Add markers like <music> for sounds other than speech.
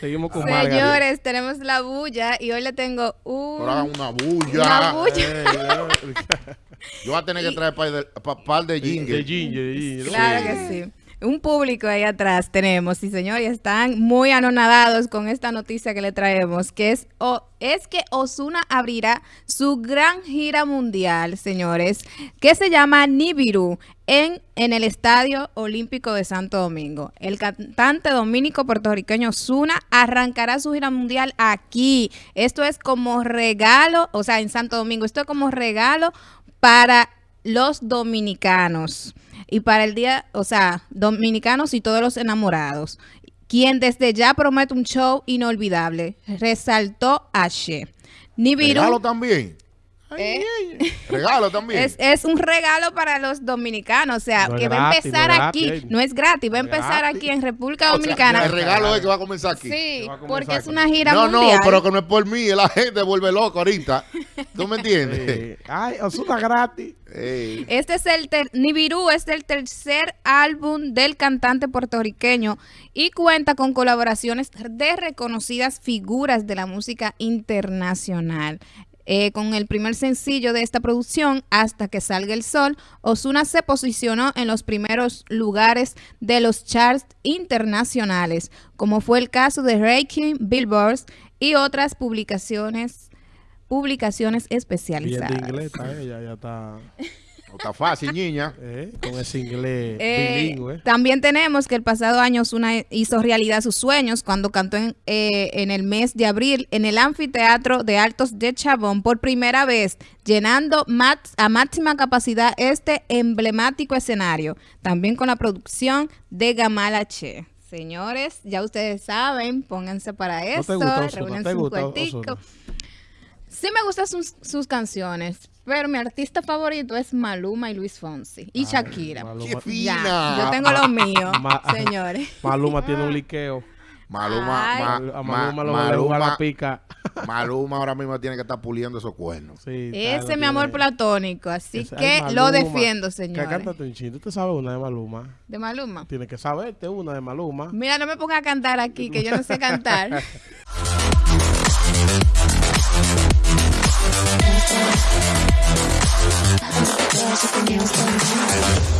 Seguimos con Señores, tenemos la bulla y hoy le tengo un... una bulla. Una bulla. Eh, Yo <laughs> voy a tener que traer par de, pa- par de jingle. De. Claro que sí. Un público ahí atrás tenemos, sí señor, y están muy anonadados con esta noticia que le traemos, que es, o- es que Osuna abrirá su gran gira mundial, señores, que se llama Nibiru en, en el Estadio Olímpico de Santo Domingo. El cantante dominico puertorriqueño Osuna arrancará su gira mundial aquí. Esto es como regalo, o sea, en Santo Domingo, esto es como regalo para los dominicanos y para el día, o sea, dominicanos y todos los enamorados, quien desde ya promete un show inolvidable, resaltó Ashe. Nibiru Regalo también. Ay, ¿Eh? ay, <laughs> Regalo también. es, es un regalo para los dominicanos, o sea, No que va a empezar no aquí, gratis. no es gratis, va a No empezar gratis. aquí en República O sea, Dominicana. el regalo es que va a comenzar aquí. sí, comenzar porque es una gira no, mundial. no, pero que no es por mí, la gente vuelve loco ahorita. ¿Tú me entiendes? Eh, ay, Osuna gratis. Este es el ter- Nibiru es el tercer álbum del cantante puertorriqueño y cuenta con colaboraciones de reconocidas figuras de la música internacional. Eh, con el primer sencillo de esta producción, Hasta que salga el sol, Osuna se posicionó en los primeros lugares de los charts internacionales, como fue el caso de Ranking, Billboard y otras publicaciones publicaciones Bien especializadas. de inglés está ella, ya está <laughs> No está fácil, niña. <laughs> eh, con ese inglés Eh, bilingüe. También tenemos que el pasado año Ozuna hizo realidad sus sueños cuando cantó en, eh, en el mes de abril en el anfiteatro de Altos de Chabón por primera vez, llenando mat- a máxima capacidad este emblemático escenario, también con la producción de Gamala Che. Señores, ya ustedes saben, pónganse para te esto, gusta Ozuna? reúnense ¿Te un gusta? Sí me gustan sus, sus canciones, pero mi artista favorito es Maluma y Luis Fonsi y Shakira. Maluma, ¡Qué fina! Ya, yo tengo lo mío, <laughs> Ma- señores. <laughs> Maluma tiene un liqueo. Maluma, ma- a ma- Maluma lo juega la Maluma, pica. <laughs> Maluma ahora mismo tiene que estar puliendo esos cuernos. Sí, Ese es mi amor platónico, así Ese- que lo Maluma. defiendo, Que señores. cántate un chin. ¿Tú te sabes una de Maluma? De Maluma. Tienes que saberte una de Maluma. Mira, no me ponga a cantar aquí, que yo no sé cantar. something else.